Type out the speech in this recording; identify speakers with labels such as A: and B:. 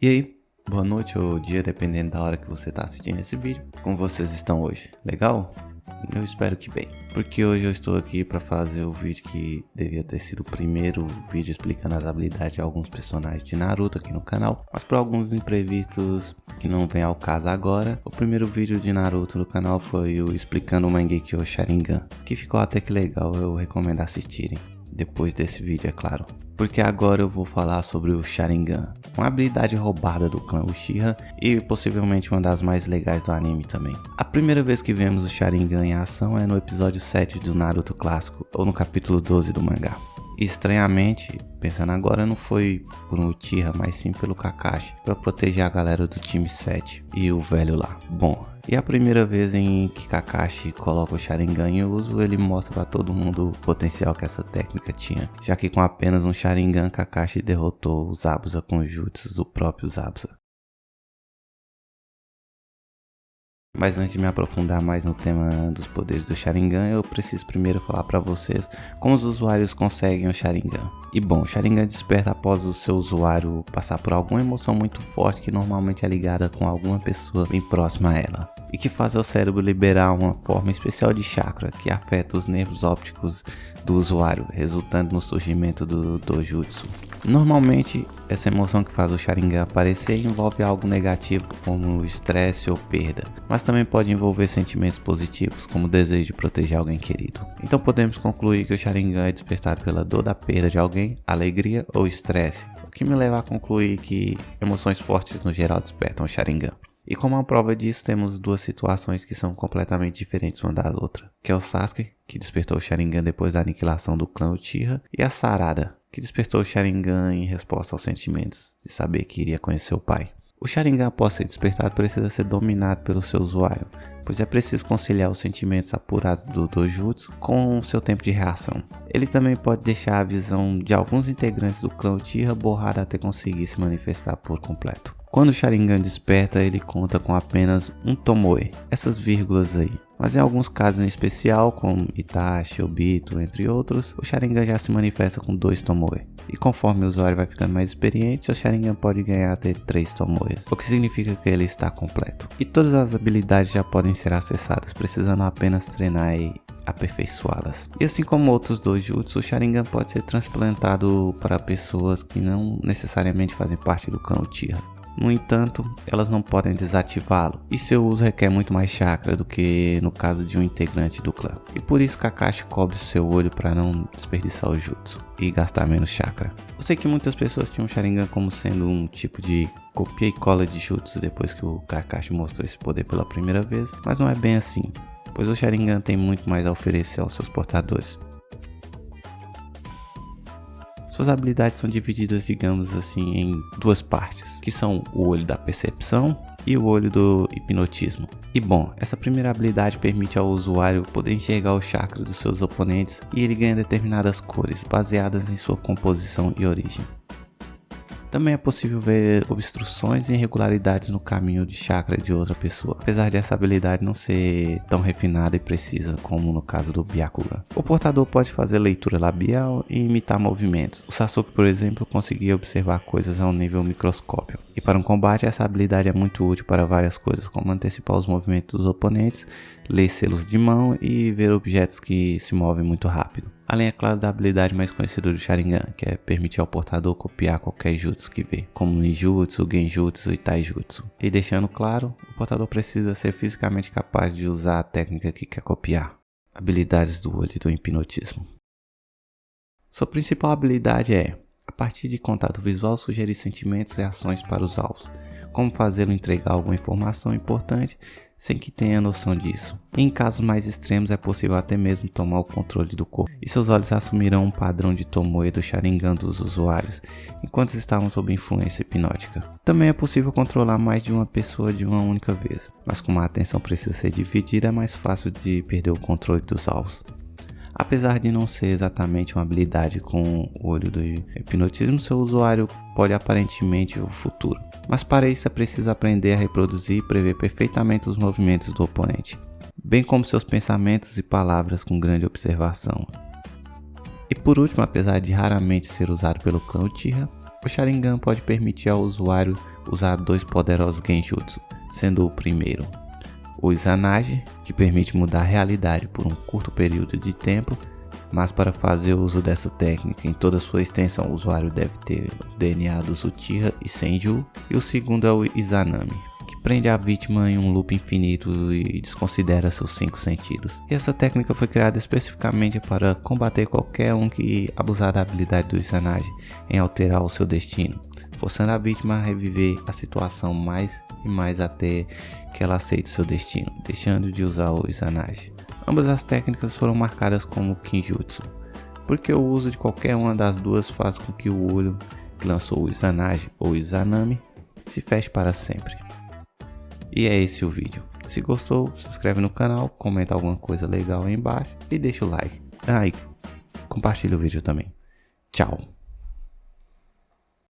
A: E aí, boa noite ou dia, dependendo da hora que você está assistindo esse vídeo. Como vocês estão hoje? Legal? Eu espero que bem, porque hoje eu estou aqui para fazer o vídeo que devia ter sido o primeiro vídeo explicando as habilidades de alguns personagens de Naruto aqui no canal, mas por alguns imprevistos que não vem ao caso agora, o primeiro vídeo de Naruto no canal foi o explicando o Mangekyo Sharingan, que ficou até que legal, eu recomendo assistirem depois desse vídeo, é claro. Porque agora eu vou falar sobre o Sharingan, uma habilidade roubada do clã Uchiha e possivelmente uma das mais legais do anime também. A primeira vez que vemos o Sharingan em ação é no episódio 7 do Naruto clássico, ou no capítulo 12 do mangá. Estranhamente, pensando agora, não foi por um Uchiha, mas sim pelo Kakashi, para proteger a galera do time 7 e o velho lá. Bom, e a primeira vez em que Kakashi coloca o Sharingan em uso, ele mostra para todo mundo o potencial que essa técnica tinha, já que com apenas um Sharingan, Kakashi derrotou os Abusa com jutsus do próprio Zabuza. Mas antes de me aprofundar mais no tema dos poderes do Sharingan, eu preciso primeiro falar para vocês como os usuários conseguem o Sharingan. E bom, o Sharingan desperta após o seu usuário passar por alguma emoção muito forte que normalmente é ligada com alguma pessoa bem próxima a ela. E que faz o cérebro liberar uma forma especial de chakra que afeta os nervos ópticos do usuário, resultando no surgimento do Dojutsu. Normalmente, essa emoção que faz o Sharingan aparecer envolve algo negativo como estresse ou perda, mas também pode envolver sentimentos positivos como o desejo de proteger alguém querido. Então podemos concluir que o Sharingan é despertado pela dor da perda de alguém, alegria ou estresse, o que me leva a concluir que emoções fortes no geral despertam o Sharingan. E como uma prova disso, temos duas situações que são completamente diferentes uma da outra, que é o Sasuke, que despertou o Sharingan depois da aniquilação do clã Uchiha, e a Sarada, que despertou o Sharingan em resposta aos sentimentos de saber que iria conhecer o pai. O Sharingan após ser despertado precisa ser dominado pelo seu usuário, pois é preciso conciliar os sentimentos apurados do Dojutsu com o seu tempo de reação. Ele também pode deixar a visão de alguns integrantes do clã Uchiha borrada até conseguir se manifestar por completo. Quando o Sharingan desperta, ele conta com apenas um Tomoe, essas vírgulas aí. Mas em alguns casos em especial, como Itachi, Obito, entre outros, o Sharingan já se manifesta com dois Tomoe. E conforme o usuário vai ficando mais experiente, o Sharingan pode ganhar até 3 Tomoes, o que significa que ele está completo. E todas as habilidades já podem ser acessadas, precisando apenas treinar e aperfeiçoá-las. E assim como outros dois jutsu, o Sharingan pode ser transplantado para pessoas que não necessariamente fazem parte do clã Uchiha. No entanto, elas não podem desativá-lo, e seu uso requer muito mais chakra do que no caso de um integrante do clã. E por isso Kakashi cobre seu olho para não desperdiçar o jutsu e gastar menos chakra. Eu sei que muitas pessoas tinham Sharingan como sendo um tipo de copia e cola de jutsu depois que o Kakashi mostrou esse poder pela primeira vez, mas não é bem assim, pois o Sharingan tem muito mais a oferecer aos seus portadores. Suas habilidades são divididas, digamos assim, em duas partes, que são o olho da percepção e o olho do hipnotismo. E bom, essa primeira habilidade permite ao usuário poder enxergar o chakra dos seus oponentes e ele ganha determinadas cores baseadas em sua composição e origem. Também é possível ver obstruções e irregularidades no caminho de chakra de outra pessoa, apesar de essa habilidade não ser tão refinada e precisa como no caso do Byakugan. O portador pode fazer leitura labial e imitar movimentos. O Sasuke, por exemplo, conseguia observar coisas a um nível microscópio. E para um combate, essa habilidade é muito útil para várias coisas, como antecipar os movimentos dos oponentes, ler selos de mão e ver objetos que se movem muito rápido. Além, é claro, da habilidade mais conhecida do Sharingan, que é permitir ao portador copiar qualquer jutsu que vê, como Ninjutsu, Genjutsu e Taijutsu. E deixando claro, o portador precisa ser fisicamente capaz de usar a técnica que quer copiar. Habilidades do olho do hipnotismo. Sua principal habilidade é, a partir de contato visual, sugerir sentimentos e ações para os alvos, como fazê-lo entregar alguma informação importante sem que tenha noção disso. Em casos mais extremos é possível até mesmo tomar o controle do corpo, e seus olhos assumirão um padrão de Tomoe do Sharingan dos usuários, enquanto estavam sob influência hipnótica. Também é possível controlar mais de uma pessoa de uma única vez, mas como a atenção precisa ser dividida é mais fácil de perder o controle dos alvos. Apesar de não ser exatamente uma habilidade com o olho do hipnotismo, seu usuário pode aparentemente o futuro. Mas para isso é preciso aprender a reproduzir e prever perfeitamente os movimentos do oponente, bem como seus pensamentos e palavras com grande observação. E por último, apesar de raramente ser usado pelo clã Uchiha, O Sharingan pode permitir ao usuário usar dois poderosos Genjutsu, sendo o primeiro o Izanagi, que permite mudar a realidade por um curto período de tempo, mas para fazer uso dessa técnica em toda sua extensão o usuário deve ter o DNA dos Uchiha e Senju, e o segundo é o Izanami, prende a vítima em um loop infinito e desconsidera seus cinco sentidos. E essa técnica foi criada especificamente para combater qualquer um que abusar da habilidade do Izanagi em alterar o seu destino, forçando a vítima a reviver a situação mais e mais até que ela aceite seu destino, deixando de usar o Izanagi. Ambas as técnicas foram marcadas como Kinjutsu, porque o uso de qualquer uma das duas faz com que o olho que lançou o Izanagi ou Izanami se feche para sempre. E é esse o vídeo. Se gostou, se inscreve no canal, comenta alguma coisa legal aí embaixo e deixa o like. Ah, e compartilha o vídeo também. Tchau.